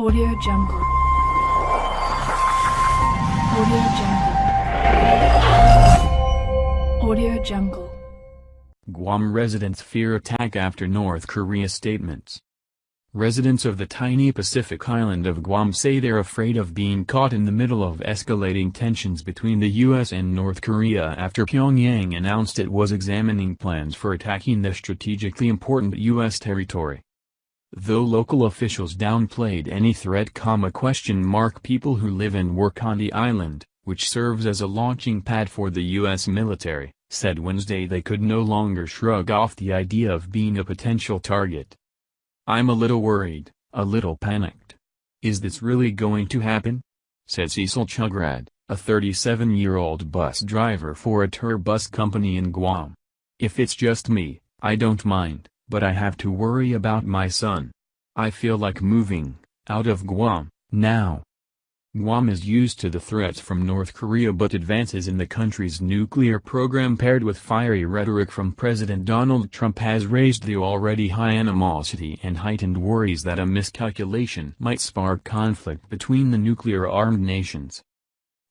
Audio Jungle. Audio Jungle. Audio Jungle. Guam residents fear attack after North Korea statements. Residents of the tiny Pacific island of Guam say they're afraid of being caught in the middle of escalating tensions between the U.S. and North Korea after Pyongyang announced it was examining plans for attacking the strategically important U.S. territory. Though local officials downplayed any threat, question mark people who live and work on the island, which serves as a launching pad for the U.S. military, said Wednesday they could no longer shrug off the idea of being a potential target. I'm a little worried, a little panicked. Is this really going to happen? said Cecil Chugrad, a 37-year-old bus driver for a tour bus company in Guam. If it's just me, I don't mind but I have to worry about my son. I feel like moving, out of Guam, now. Guam is used to the threats from North Korea but advances in the country's nuclear program paired with fiery rhetoric from President Donald Trump has raised the already high animosity and heightened worries that a miscalculation might spark conflict between the nuclear-armed nations.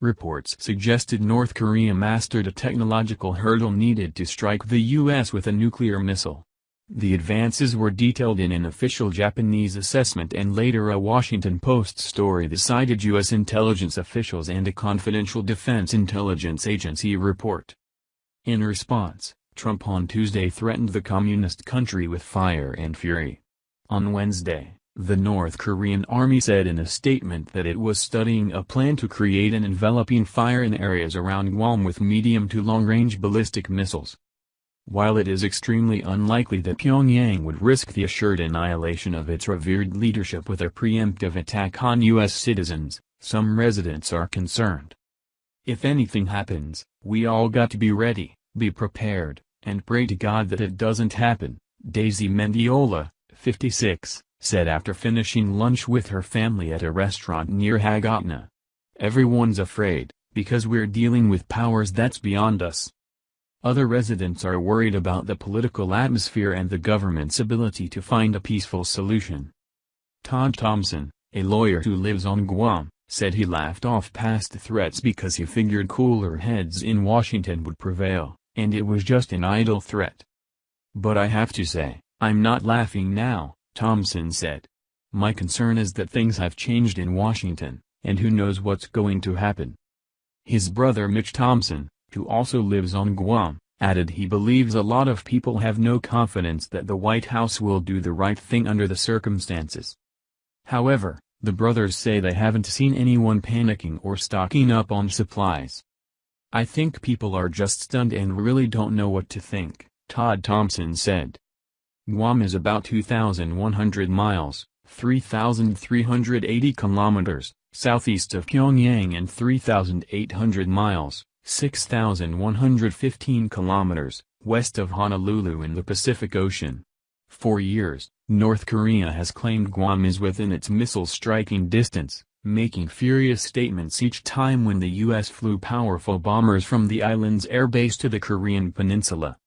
Reports suggested North Korea mastered a technological hurdle needed to strike the U.S. with a nuclear missile. The advances were detailed in an official Japanese assessment and later a Washington Post story that cited U.S. intelligence officials and a confidential Defense Intelligence Agency report. In response, Trump on Tuesday threatened the communist country with fire and fury. On Wednesday, the North Korean army said in a statement that it was studying a plan to create an enveloping fire in areas around Guam with medium to long-range ballistic missiles. While it is extremely unlikely that Pyongyang would risk the assured annihilation of its revered leadership with a preemptive attack on U.S. citizens, some residents are concerned. If anything happens, we all got to be ready, be prepared, and pray to God that it doesn't happen, Daisy Mendiola, 56, said after finishing lunch with her family at a restaurant near Hagåtña. Everyone's afraid, because we're dealing with powers that's beyond us. Other residents are worried about the political atmosphere and the government's ability to find a peaceful solution. Todd Thompson, a lawyer who lives on Guam, said he laughed off past threats because he figured cooler heads in Washington would prevail, and it was just an idle threat. But I have to say, I'm not laughing now, Thompson said. My concern is that things have changed in Washington, and who knows what's going to happen. His brother Mitch Thompson, who also lives on Guam, added he believes a lot of people have no confidence that the White House will do the right thing under the circumstances. However, the brothers say they haven't seen anyone panicking or stocking up on supplies. I think people are just stunned and really don't know what to think, Todd Thompson said. Guam is about 2,100 miles, 3,380 kilometers, southeast of Pyongyang and 3,800 miles, 6,115 kilometers, west of Honolulu in the Pacific Ocean. For years, North Korea has claimed Guam is within its missile striking distance, making furious statements each time when the U.S. flew powerful bombers from the island's airbase to the Korean peninsula.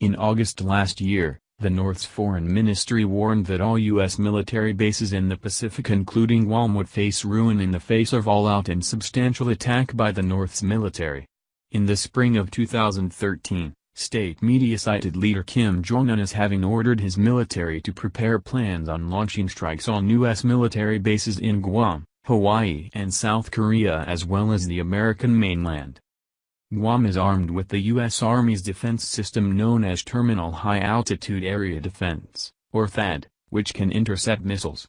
In August last year, the North's foreign ministry warned that all U.S. military bases in the Pacific including Guam would face ruin in the face of all-out and substantial attack by the North's military. In the spring of 2013, state media cited leader Kim Jong-un as having ordered his military to prepare plans on launching strikes on U.S. military bases in Guam, Hawaii and South Korea as well as the American mainland. Guam is armed with the U.S. Army's defense system known as Terminal High Altitude Area Defense, or THAAD, which can intercept missiles.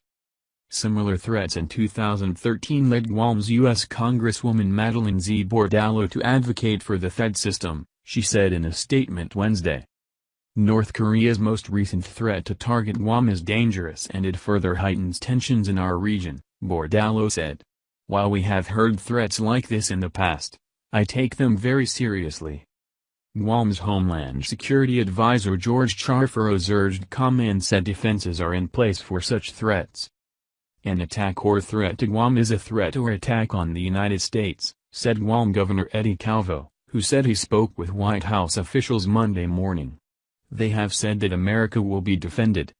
Similar threats in 2013 led Guam's U.S. Congresswoman Madeline Z. Bordallo to advocate for the THAAD system, she said in a statement Wednesday. North Korea's most recent threat to target Guam is dangerous and it further heightens tensions in our region, Bordallo said. While we have heard threats like this in the past, I take them very seriously. Guam's Homeland Security Advisor George Charfauros urged calm and said defenses are in place for such threats. An attack or threat to Guam is a threat or attack on the United States, said Guam Governor Eddie Calvo, who said he spoke with White House officials Monday morning. They have said that America will be defended.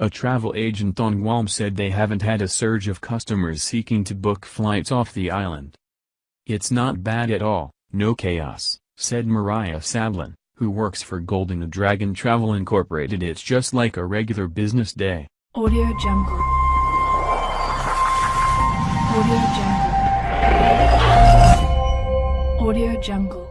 A travel agent on Guam said they haven't had a surge of customers seeking to book flights off the island. It's not bad at all, no chaos, said Mariah Sablan, who works for Golden Dragon Travel Incorporated. It's just like a regular business day. Audio Jungle. Audio Jungle. Audio Jungle.